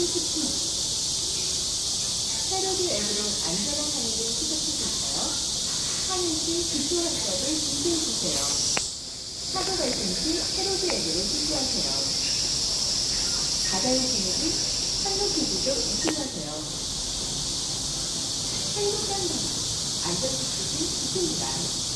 70km. 패러디 앱으로 안전한 한의를 시작해주세요. 하는 시 기초 학습을 준비해 주세요. 사고 발생 시 패러디 앱으로 신고하세요. 바다의 비밀이 한국 기기도 입증하세요. 행복한 바다, 안전 수칙이 지킵니다.